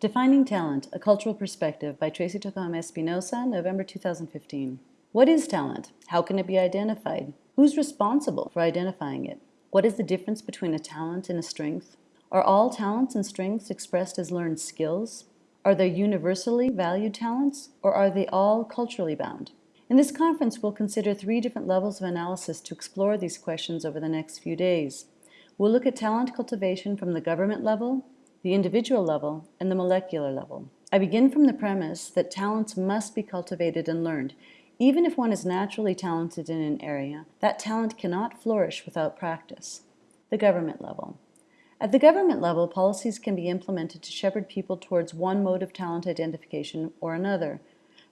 Defining Talent, A Cultural Perspective by Tracey Tokuhama Espinosa, November 2015. What is talent? How can it be identified? Who's responsible for identifying it? What is the difference between a talent and a strength? Are all talents and strengths expressed as learned skills? Are there universally valued talents, or are they all culturally bound? In this conference, we'll consider three different levels of analysis to explore these questions over the next few days. We'll look at talent cultivation from the government level, the individual level, and the molecular level. I begin from the premise that talents must be cultivated and learned. Even if one is naturally talented in an area, that talent cannot flourish without practice. The government level. At the government level, policies can be implemented to shepherd people towards one mode of talent identification or another,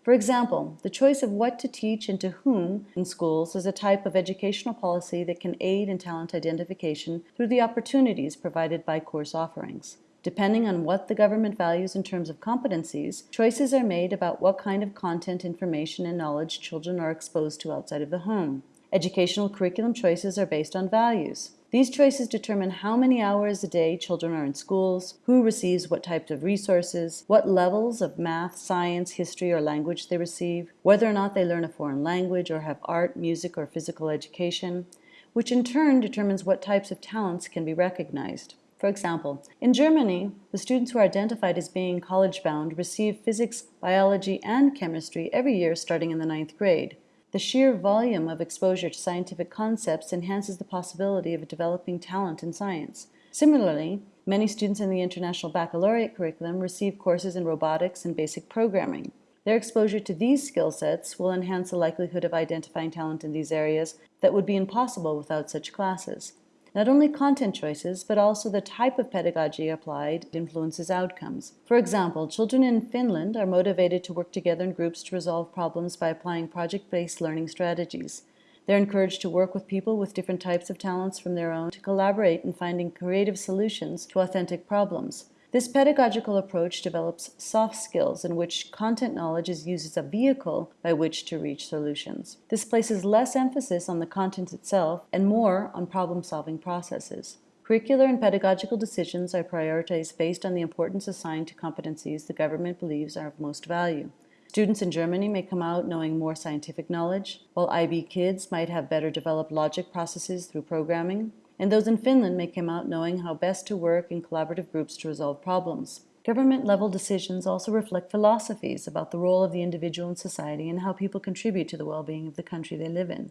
for example, the choice of what to teach and to whom in schools is a type of educational policy that can aid in talent identification through the opportunities provided by course offerings. Depending on what the government values in terms of competencies, choices are made about what kind of content, information, and knowledge children are exposed to outside of the home. Educational curriculum choices are based on values. These choices determine how many hours a day children are in schools, who receives what types of resources, what levels of math, science, history, or language they receive, whether or not they learn a foreign language or have art, music, or physical education, which in turn determines what types of talents can be recognized. For example, in Germany, the students who are identified as being college-bound receive physics, biology, and chemistry every year starting in the ninth grade. The sheer volume of exposure to scientific concepts enhances the possibility of developing talent in science. Similarly, many students in the International Baccalaureate curriculum receive courses in robotics and basic programming. Their exposure to these skill sets will enhance the likelihood of identifying talent in these areas that would be impossible without such classes. Not only content choices, but also the type of pedagogy applied influences outcomes. For example, children in Finland are motivated to work together in groups to resolve problems by applying project-based learning strategies. They're encouraged to work with people with different types of talents from their own to collaborate in finding creative solutions to authentic problems. This pedagogical approach develops soft skills in which content knowledge is used as a vehicle by which to reach solutions. This places less emphasis on the content itself and more on problem-solving processes. Curricular and pedagogical decisions are prioritized based on the importance assigned to competencies the government believes are of most value. Students in Germany may come out knowing more scientific knowledge, while IB kids might have better developed logic processes through programming, and those in Finland may come out knowing how best to work in collaborative groups to resolve problems. Government-level decisions also reflect philosophies about the role of the individual in society and how people contribute to the well-being of the country they live in.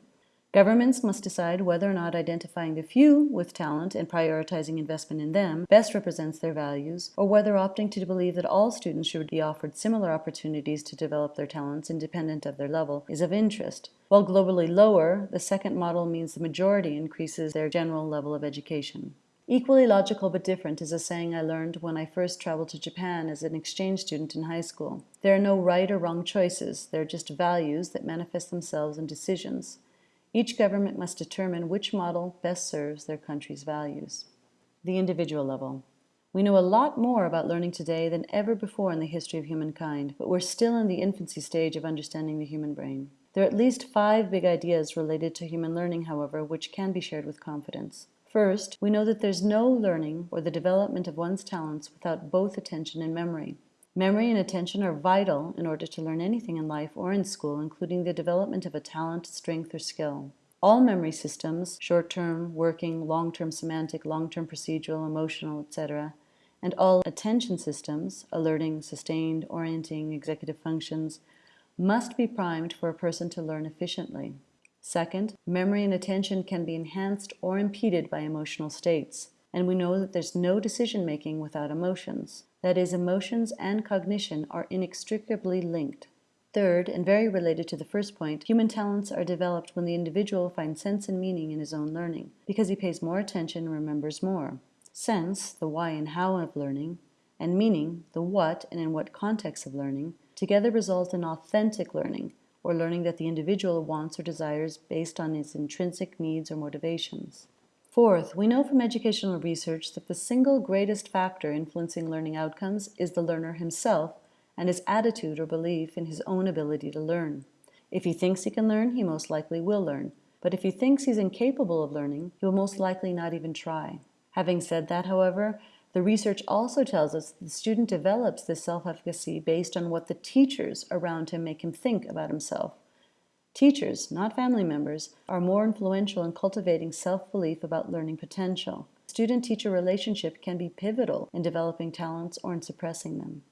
Governments must decide whether or not identifying the few with talent and prioritizing investment in them best represents their values, or whether opting to believe that all students should be offered similar opportunities to develop their talents independent of their level is of interest. While globally lower, the second model means the majority increases their general level of education. Equally logical but different is a saying I learned when I first traveled to Japan as an exchange student in high school. There are no right or wrong choices, there are just values that manifest themselves in decisions. Each government must determine which model best serves their country's values. The individual level. We know a lot more about learning today than ever before in the history of humankind, but we're still in the infancy stage of understanding the human brain. There are at least five big ideas related to human learning, however, which can be shared with confidence. First, we know that there's no learning or the development of one's talents without both attention and memory. Memory and attention are vital in order to learn anything in life or in school, including the development of a talent, strength, or skill. All memory systems, short-term, working, long-term semantic, long-term procedural, emotional, etc., and all attention systems, alerting, sustained, orienting, executive functions, must be primed for a person to learn efficiently. Second, memory and attention can be enhanced or impeded by emotional states, and we know that there's no decision-making without emotions. That is, emotions and cognition are inextricably linked. Third, and very related to the first point, human talents are developed when the individual finds sense and meaning in his own learning, because he pays more attention and remembers more. Sense, the why and how of learning, and meaning, the what and in what context of learning, together result in authentic learning, or learning that the individual wants or desires based on his intrinsic needs or motivations. Fourth, we know from educational research that the single greatest factor influencing learning outcomes is the learner himself and his attitude or belief in his own ability to learn. If he thinks he can learn, he most likely will learn. But if he thinks he's incapable of learning, he will most likely not even try. Having said that, however, The research also tells us that the student develops this self-efficacy based on what the teachers around him make him think about himself. Teachers, not family members, are more influential in cultivating self-belief about learning potential. Student-teacher relationship can be pivotal in developing talents or in suppressing them.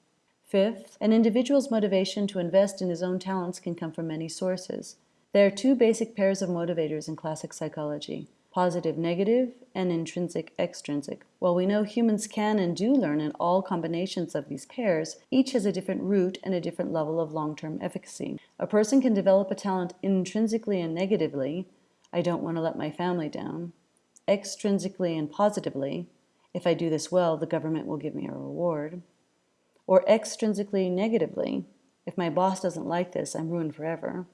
Fifth, an individual's motivation to invest in his own talents can come from many sources. There are two basic pairs of motivators in classic psychology, positive negative, and intrinsic extrinsic. While we know humans can and do learn in all combinations of these pairs, each has a different root and a different level of long-term efficacy. A person can develop a talent intrinsically and negatively, I don't want to let my family down, extrinsically and positively, if I do this well, the government will give me a reward, or extrinsically negatively, if my boss doesn't like this, I'm ruined forever.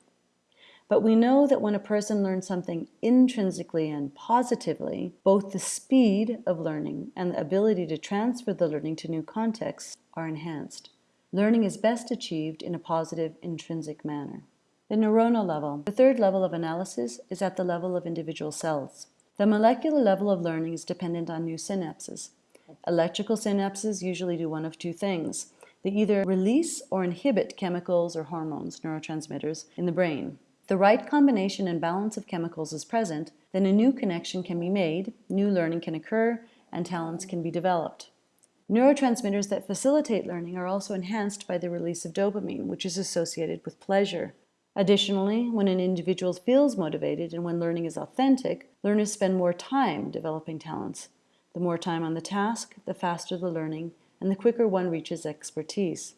But we know that when a person learns something intrinsically and positively, both the speed of learning and the ability to transfer the learning to new contexts are enhanced. Learning is best achieved in a positive intrinsic manner. The neuronal level. The third level of analysis is at the level of individual cells. The molecular level of learning is dependent on new synapses. Electrical synapses usually do one of two things. They either release or inhibit chemicals or hormones, neurotransmitters, in the brain the right combination and balance of chemicals is present, then a new connection can be made, new learning can occur, and talents can be developed. Neurotransmitters that facilitate learning are also enhanced by the release of dopamine, which is associated with pleasure. Additionally, when an individual feels motivated and when learning is authentic, learners spend more time developing talents. The more time on the task, the faster the learning, and the quicker one reaches expertise.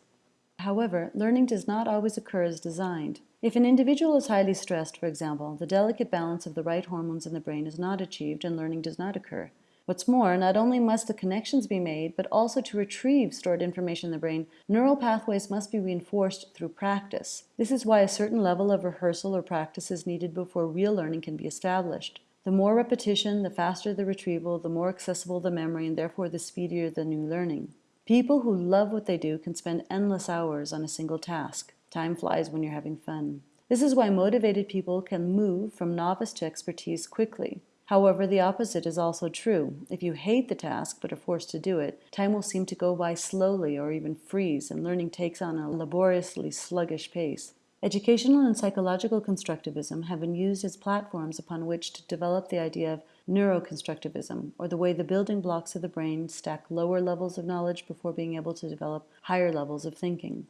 However, learning does not always occur as designed. If an individual is highly stressed, for example, the delicate balance of the right hormones in the brain is not achieved and learning does not occur. What's more, not only must the connections be made, but also to retrieve stored information in the brain, neural pathways must be reinforced through practice. This is why a certain level of rehearsal or practice is needed before real learning can be established. The more repetition, the faster the retrieval, the more accessible the memory, and therefore the speedier the new learning. People who love what they do can spend endless hours on a single task. Time flies when you're having fun. This is why motivated people can move from novice to expertise quickly. However, the opposite is also true. If you hate the task but are forced to do it, time will seem to go by slowly or even freeze, and learning takes on a laboriously sluggish pace. Educational and psychological constructivism have been used as platforms upon which to develop the idea of neuroconstructivism, or the way the building blocks of the brain stack lower levels of knowledge before being able to develop higher levels of thinking.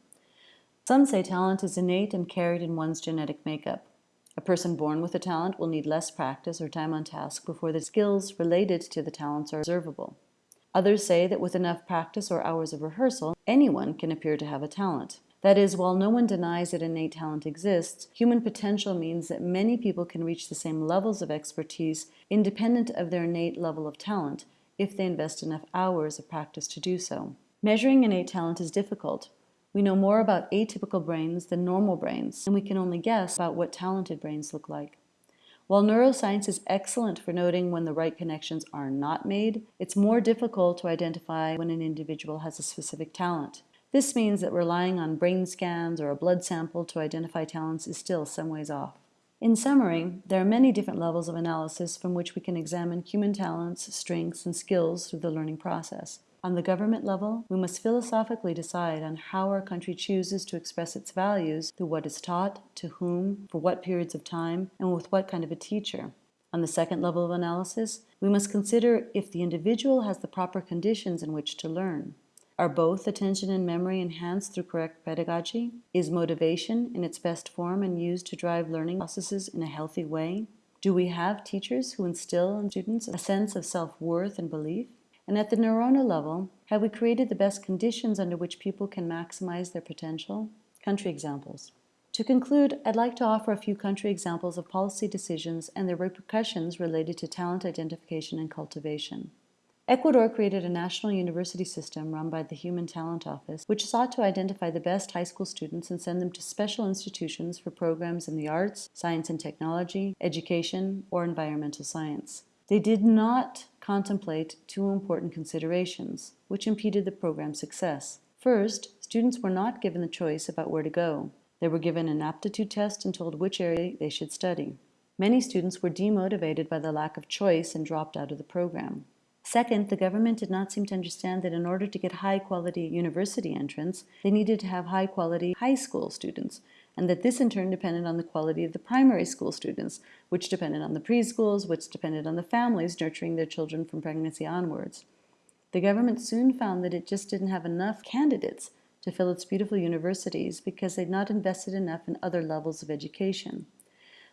Some say talent is innate and carried in one's genetic makeup. A person born with a talent will need less practice or time on task before the skills related to the talents are observable. Others say that with enough practice or hours of rehearsal, anyone can appear to have a talent. That is, while no one denies that innate talent exists, human potential means that many people can reach the same levels of expertise independent of their innate level of talent if they invest enough hours of practice to do so. Measuring innate talent is difficult. We know more about atypical brains than normal brains, and we can only guess about what talented brains look like. While neuroscience is excellent for noting when the right connections are not made, it's more difficult to identify when an individual has a specific talent. This means that relying on brain scans or a blood sample to identify talents is still some ways off. In summary, there are many different levels of analysis from which we can examine human talents, strengths, and skills through the learning process. On the government level, we must philosophically decide on how our country chooses to express its values through what is taught, to whom, for what periods of time, and with what kind of a teacher. On the second level of analysis, we must consider if the individual has the proper conditions in which to learn. Are both attention and memory enhanced through correct pedagogy? Is motivation in its best form and used to drive learning processes in a healthy way? Do we have teachers who instill in students a sense of self-worth and belief? And at the neuronal level, have we created the best conditions under which people can maximize their potential? Country examples. To conclude, I'd like to offer a few country examples of policy decisions and their repercussions related to talent identification and cultivation. Ecuador created a national university system run by the Human Talent Office, which sought to identify the best high school students and send them to special institutions for programs in the arts, science and technology, education, or environmental science. They did not contemplate two important considerations, which impeded the program's success. First, students were not given the choice about where to go. They were given an aptitude test and told which area they should study. Many students were demotivated by the lack of choice and dropped out of the program. Second, the government did not seem to understand that in order to get high quality university entrance, they needed to have high quality high school students, and that this in turn depended on the quality of the primary school students, which depended on the preschools, which depended on the families nurturing their children from pregnancy onwards. The government soon found that it just didn't have enough candidates to fill its beautiful universities because they'd not invested enough in other levels of education.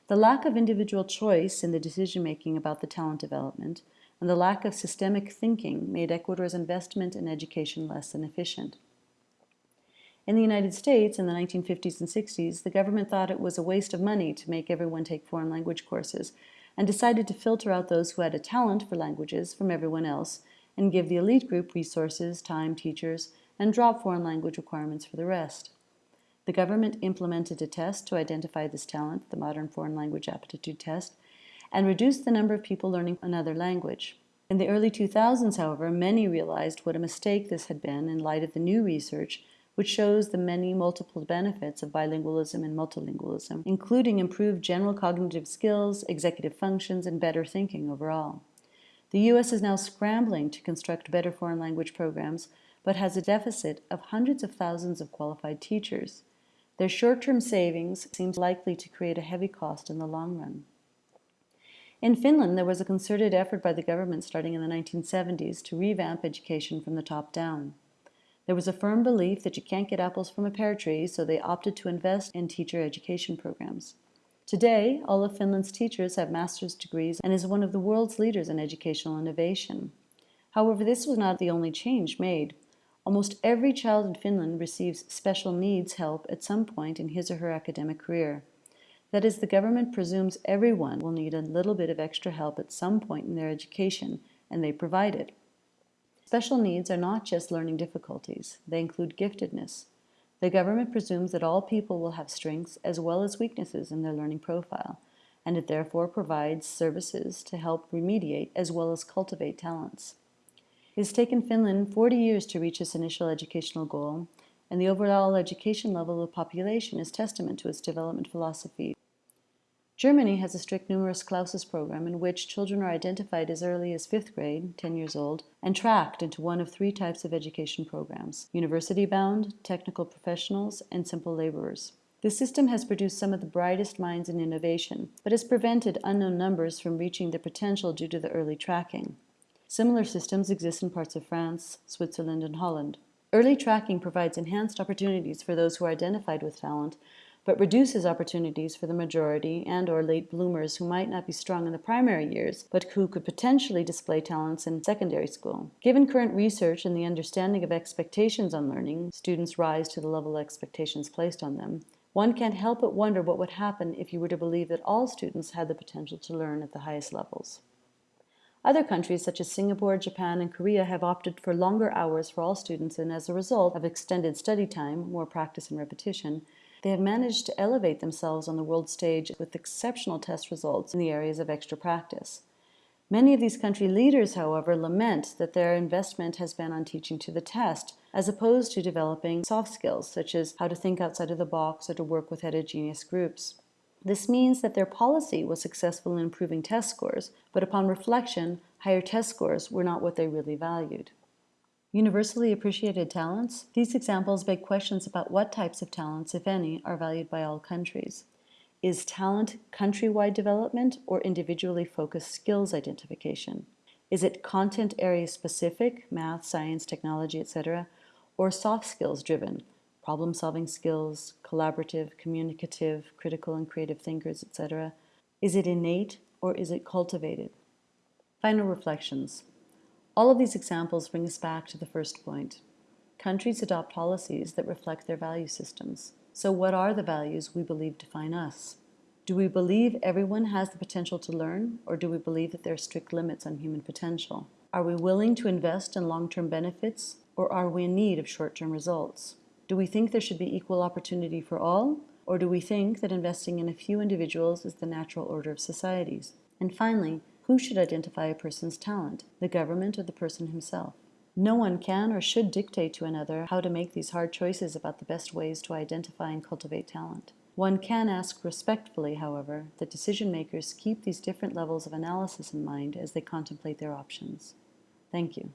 The lack of individual choice in the decision making about the talent development and the lack of systemic thinking made Ecuador's investment in education less than efficient. In the United States in the 1950s and 60s, the government thought it was a waste of money to make everyone take foreign language courses and decided to filter out those who had a talent for languages from everyone else and give the elite group resources, time, teachers, and drop foreign language requirements for the rest. The government implemented a test to identify this talent, the Modern Foreign Language Aptitude Test, and reduced the number of people learning another language. In the early 2000s, however, many realized what a mistake this had been in light of the new research which shows the many multiple benefits of bilingualism and multilingualism, including improved general cognitive skills, executive functions, and better thinking overall. The U.S. is now scrambling to construct better foreign language programs, but has a deficit of hundreds of thousands of qualified teachers. Their short-term savings seems likely to create a heavy cost in the long run. In Finland, there was a concerted effort by the government starting in the 1970s to revamp education from the top down. There was a firm belief that you can't get apples from a pear tree, so they opted to invest in teacher education programs. Today, all of Finland's teachers have master's degrees and is one of the world's leaders in educational innovation. However, this was not the only change made. Almost every child in Finland receives special needs help at some point in his or her academic career. That is, the government presumes everyone will need a little bit of extra help at some point in their education, and they provide it. Special needs are not just learning difficulties, they include giftedness. The government presumes that all people will have strengths as well as weaknesses in their learning profile, and it therefore provides services to help remediate as well as cultivate talents. It has taken Finland 40 years to reach its initial educational goal, and the overall education level of the population is testament to its development philosophy. Germany has a strict numerus clausus program in which children are identified as early as fifth grade, 10 years old, and tracked into one of three types of education programs, university-bound, technical professionals, and simple laborers. This system has produced some of the brightest minds in innovation, but has prevented unknown numbers from reaching their potential due to the early tracking. Similar systems exist in parts of France, Switzerland, and Holland. Early tracking provides enhanced opportunities for those who are identified with talent, but reduces opportunities for the majority and or late bloomers who might not be strong in the primary years, but who could potentially display talents in secondary school. Given current research and the understanding of expectations on learning, students rise to the level of expectations placed on them, one can't help but wonder what would happen if you were to believe that all students had the potential to learn at the highest levels. Other countries such as Singapore, Japan, and Korea have opted for longer hours for all students and as a result of extended study time, more practice and repetition, they have managed to elevate themselves on the world stage with exceptional test results in the areas of extra practice. Many of these country leaders, however, lament that their investment has been on teaching to the test, as opposed to developing soft skills, such as how to think outside of the box or to work with heterogeneous groups. This means that their policy was successful in improving test scores, but upon reflection, higher test scores were not what they really valued. Universally appreciated talents? These examples beg questions about what types of talents, if any, are valued by all countries. Is talent countrywide development or individually focused skills identification? Is it content area specific, math, science, technology, etc., or soft skills driven, problem solving skills, collaborative, communicative, critical and creative thinkers, etc.? Is it innate or is it cultivated? Final reflections. All of these examples bring us back to the first point. Countries adopt policies that reflect their value systems. So what are the values we believe define us? Do we believe everyone has the potential to learn, or do we believe that there are strict limits on human potential? Are we willing to invest in long-term benefits, or are we in need of short-term results? Do we think there should be equal opportunity for all, or do we think that investing in a few individuals is the natural order of societies? And finally, who should identify a person's talent, the government or the person himself? No one can or should dictate to another how to make these hard choices about the best ways to identify and cultivate talent. One can ask respectfully, however, that decision makers keep these different levels of analysis in mind as they contemplate their options. Thank you.